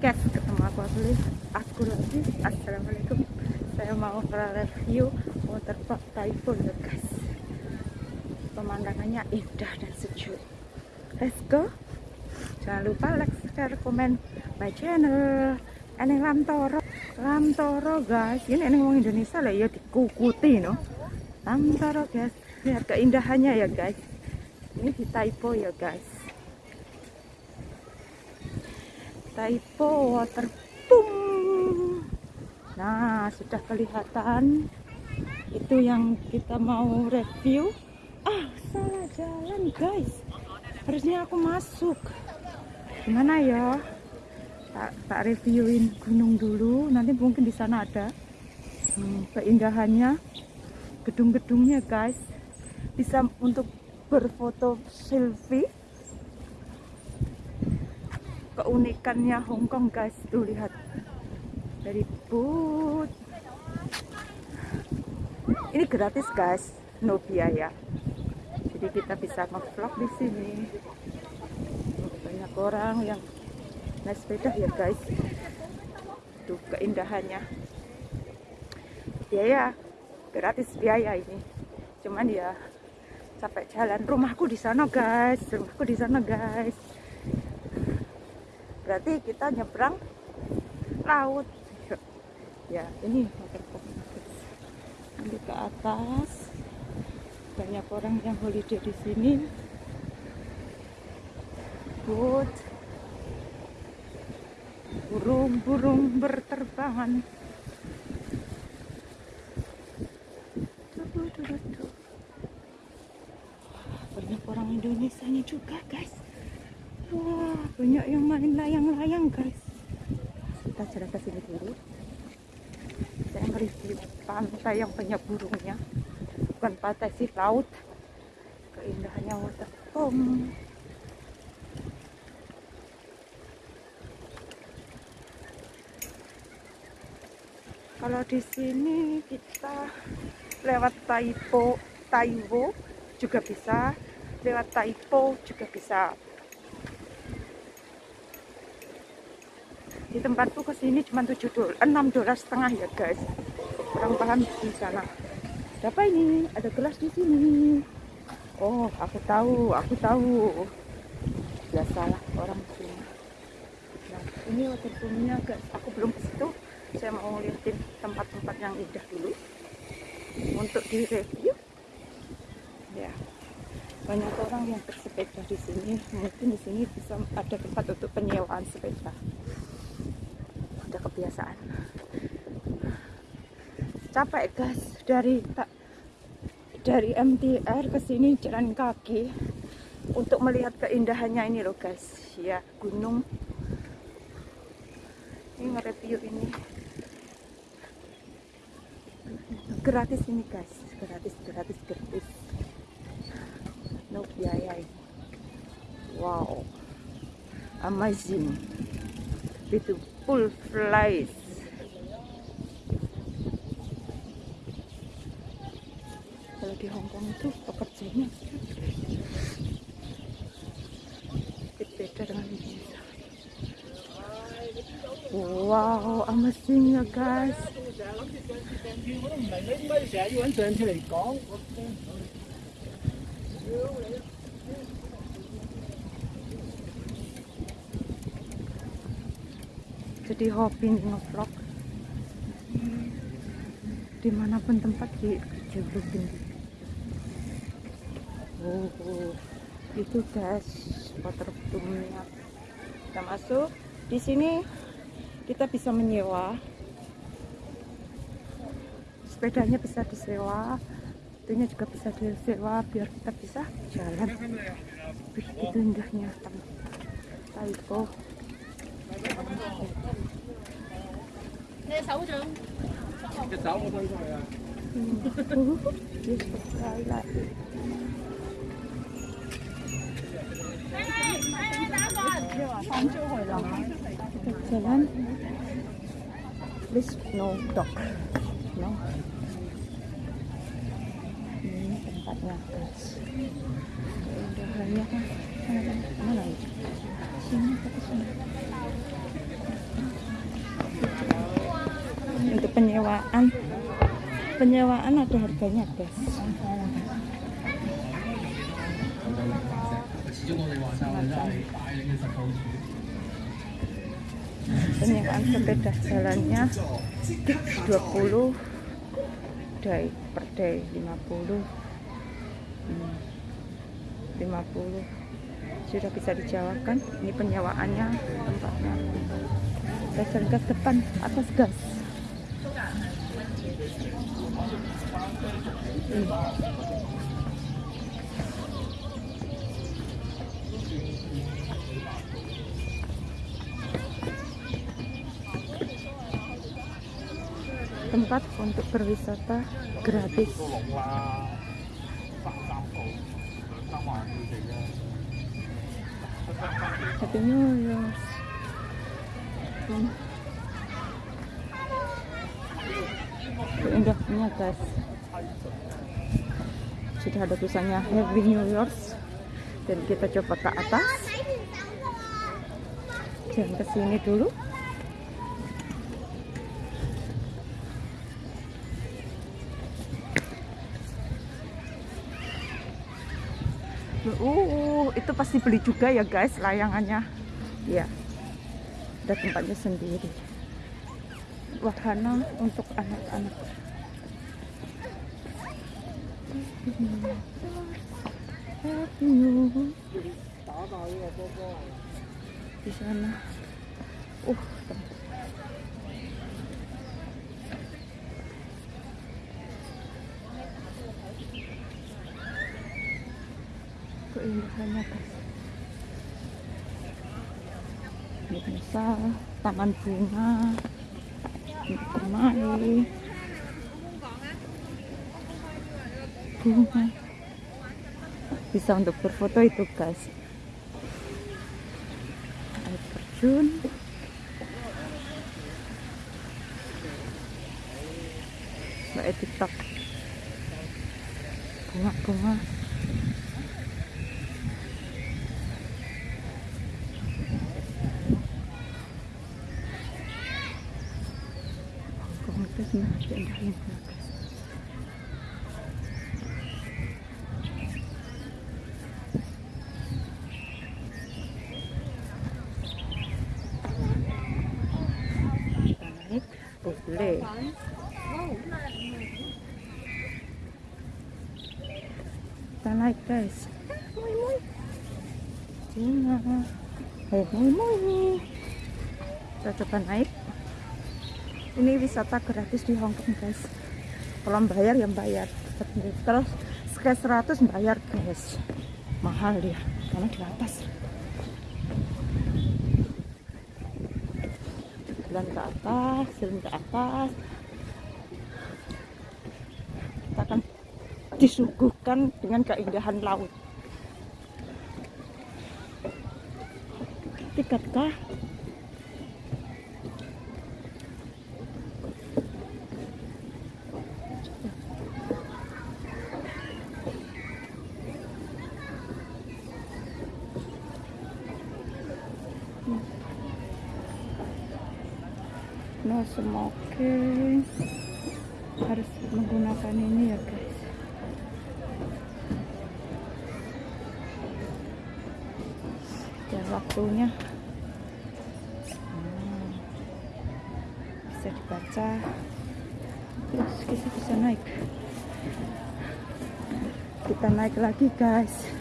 guys ketemu aku lagi. Aku lagi. Assalamualaikum. Saya mau review waterpark Taipo ya guys. Pemandangannya indah dan sejuk. Let's go. Jangan lupa like share komen. My channel. Ini Lamtoro. Lamtoro guys. Ini ini orang Indonesia lah ya dikukuti no. Lamtoro guys. Lihat keindahannya ya guys. Ini di Taipo ya guys Taipo water boom nah sudah kelihatan. Itu yang kita mau review. Ah salah jalan guys. Harusnya aku masuk. Gimana ya? Tak, tak reviewin gunung dulu. Nanti mungkin di sana ada hmm, keindahannya gedung-gedungnya guys. Bisa untuk berfoto selfie keunikannya Hongkong guys. Tuh lihat. Dari boot. Ini gratis guys no biaya jadi kita bisa ngevlog di sini. Banyak orang yang naik sepeda ya guys. Tuh keindahannya. Biaya. Gratis biaya ini. Cuman ya capek jalan. Rumahku di sana guys. Rumahku di sana guys berarti kita nyebrang laut. Ya ini nanti ke atas. Banyak orang yang holiday di sini. Boat burung-burung berterbangan. Banyak orang Indonesia juga guys banyak yang main layang-layang guys. Kita jalan ke sini dulu. Saya mereview pantai yang banyak burungnya. Bukan pantai sih laut. Keindahannya waterfall kalau di sini kita lewat Taipo Taiwo juga bisa. Lewat Taipo juga bisa di tempatku ke sini cuma 7 dolar 6 dolar setengah ya guys. Kurang paham di sana. Ada apa ini? Ada gelas di sini. Oh aku tahu aku tahu. Biasalah orang sini. Nah ini waterboomnya guys. Aku belum ke situ. Saya mau lihatin tempat-tempat yang indah dulu. Untuk di review. Ya. Banyak orang yang bersepeda di sini. Mungkin di sini bisa ada tempat untuk penyewaan sepeda kebiasaan. Capek guys. Dari tak dari MTR ke sini jalan kaki untuk melihat keindahannya ini loh guys. Ya gunung. Ini nge-review ini. Gratis ini guys. Gratis gratis gratis. No biaya ini. Wow. Amazing beautiful place kalau di Hongkong itu pekerjanya beda dengan Indonesia. Wow amazing ya guys jadi hobi ngevlog di mana pun tempat di jeblokin oh, oh itu guys waterboomnya kita masuk. Di sini kita bisa menyewa. Sepedanya bisa disewa. Itunya juga bisa disewa biar kita bisa jalan. Begitu indahnya. Taipo 你手掌只手我伸出去啊！ sekali lagi 放出去啦。 kita jalan please no dog no ini tempatnya guys keindahannya kan mana mana lagi sini ke sini penyewaan. Penyewaan ada harganya guys penyewaan sepeda jalannya 20 day per day 50 hmm, 50 sudah bisa dijawabkan ini penyewaannya tempatnya. Gas depan atas gas tempat untuk berwisata gratis katanya ya. Indahnya guys. Sudah ada tulisannya Happy New Year. Dan kita coba ke atas. Jangan ke sini dulu. Uh, itu pasti beli juga ya guys layangannya. Ya. Ada tempatnya sendiri. Wahana untuk anak-anak. Di sana. Uh, keindahannya ini taman bunga bunga. Bisa untuk berfoto itu guys. Air terjun. Mbak tiktok bunga-bunga komunitas nah diindahin ya guys kita naik boleh kita naik guys moi moi Cina hey moi moi kita coba naik ini wisata gratis di Hongkong guys. Kalau bayar ya bayar. Terus sekali 100 bayar guys. Mahal ya karena di atas. Jalan ke atas jalan ke atas. Kita akan disuguhkan dengan keindahan laut. Tiket kah no smoking. Harus menggunakan ini ya guys. Dan waktunya. Hmm. bisa dibaca. Terus kita bisa naik. Kita naik lagi guys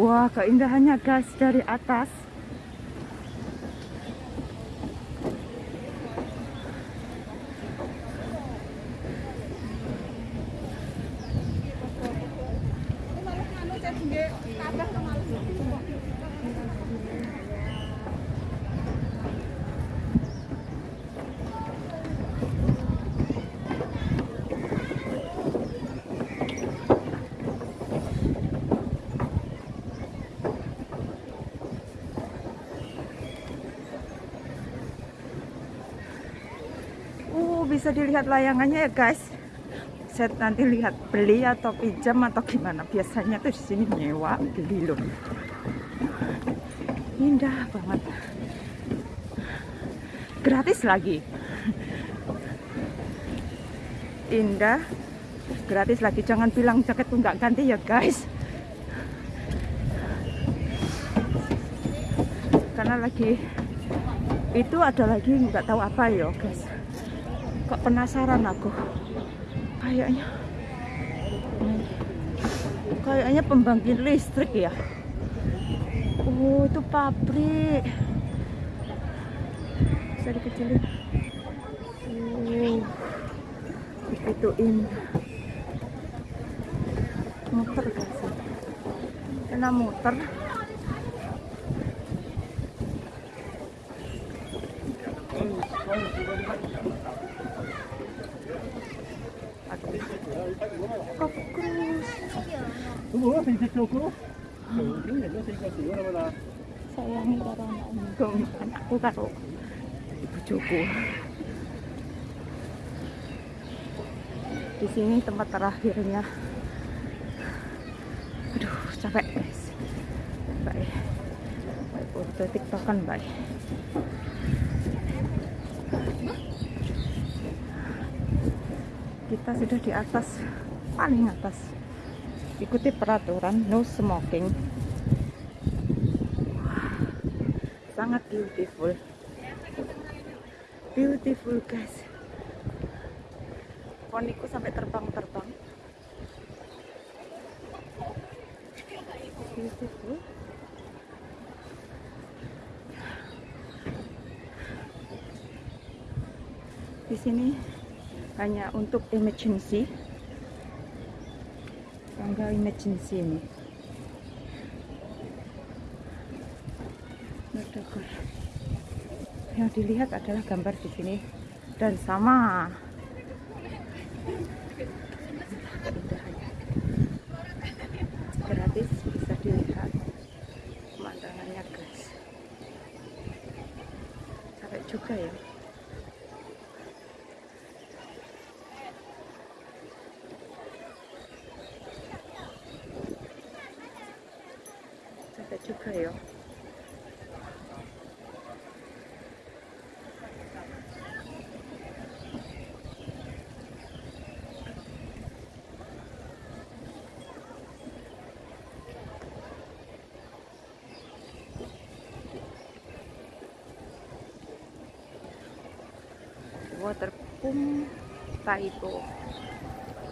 Wah, keindahannya guys dari atas. Bisa dilihat layangannya ya guys. Saya nanti lihat beli atau pinjam atau gimana. Biasanya tuh di sini nyewa beli loh. Indah banget. Gratis lagi. Indah. Gratis lagi. Jangan bilang jaketku nggak ganti ya guys. Karena lagi itu ada lagi nggak tahu apa ya guys kok penasaran aku. Kayaknya kayaknya pembangkit listrik ya. Oh itu pabrik. Bisa dikecilin. Oh indah muter guys karena muter. Aduh. Sữa đâu mà sayangi karo anakku anakku karo bojoku di sini tempat terakhirnya aduh capek guys baik baik foto tiktokan baik kita sudah di atas paling atas ikuti peraturan no smoking. Sangat beautiful. Beautiful guys. Poniku sampai terbang-terbang. Beautiful. Di sini hanya untuk emergency tangga emergency ini Ledakan. yang dilihat adalah gambar di sini. Dan sama keindahannya gratis bisa dilihat pemandangannya guys capek juga ya capek juga ya water pump Taibo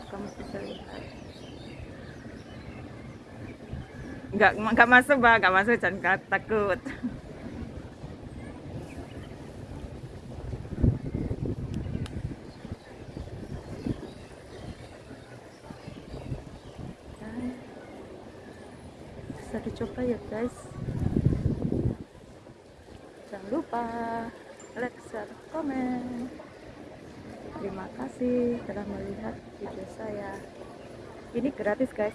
kamu bisa lihat. Nggak nggak masuk bang nggak masuk jangan takut. Bisa dicoba ya guys. Jangan lupa like, share, komen terima kasih telah melihat video saya. Ini gratis guys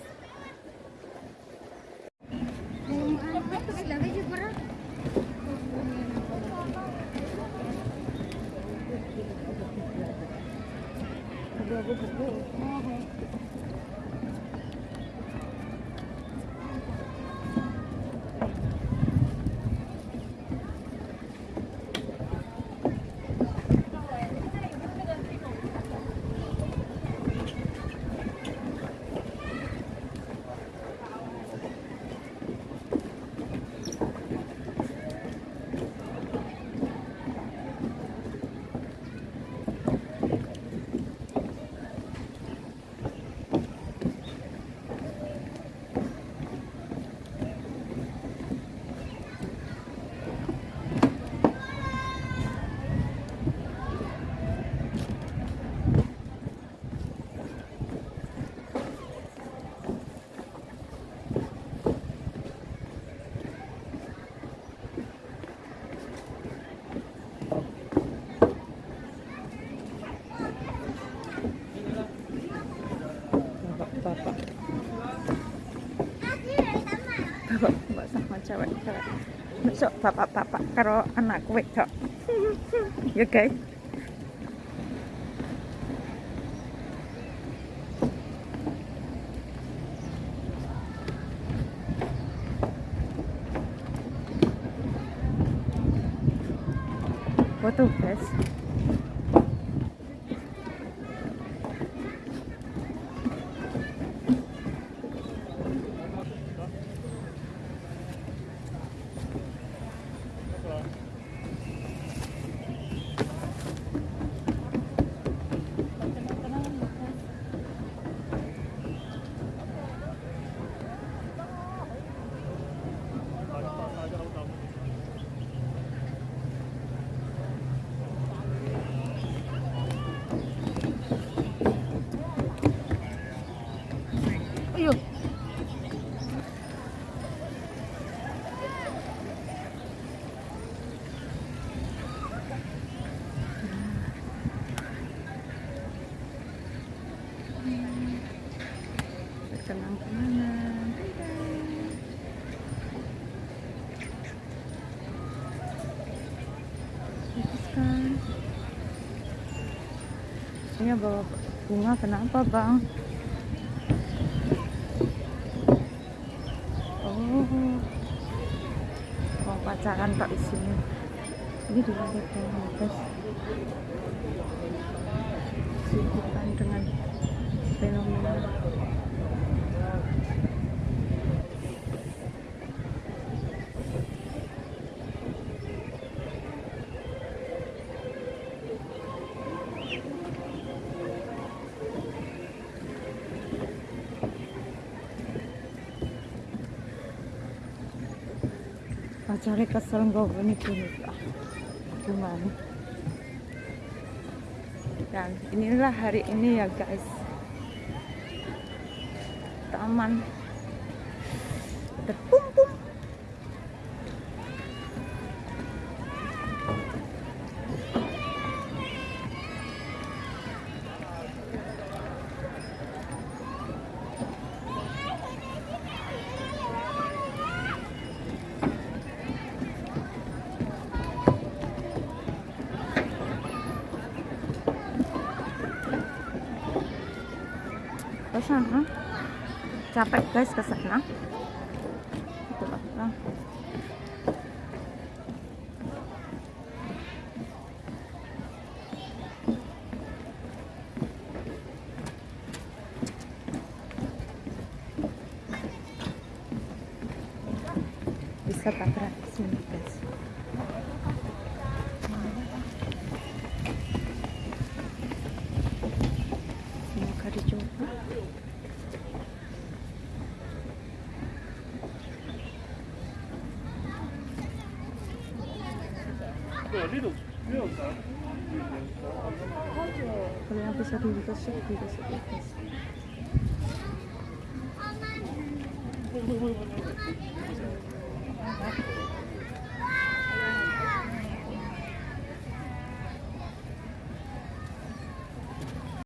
sewek sewek besok bapak bapak karo anak kue cok ya guys. Foto guys. okay. Bagus kan? Ini bawa bunga kenapa bang? Oh, mau pacaran kok di sini. Ini lantai bawah, guys. Sibukkan dengan fenomena. Pacarnya kesel ini punya gimana? Dan inilah hari ini ya guys. Taman ke sana capek guys ke sana Itu kalau yang bisa dikasih dikasih